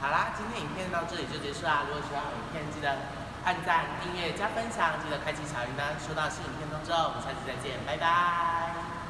好啦今天影片到这里就结束啦如果喜欢影片记得按赞订阅加分享记得开启小铃铛收到新影片通知哦我们下次再见拜拜。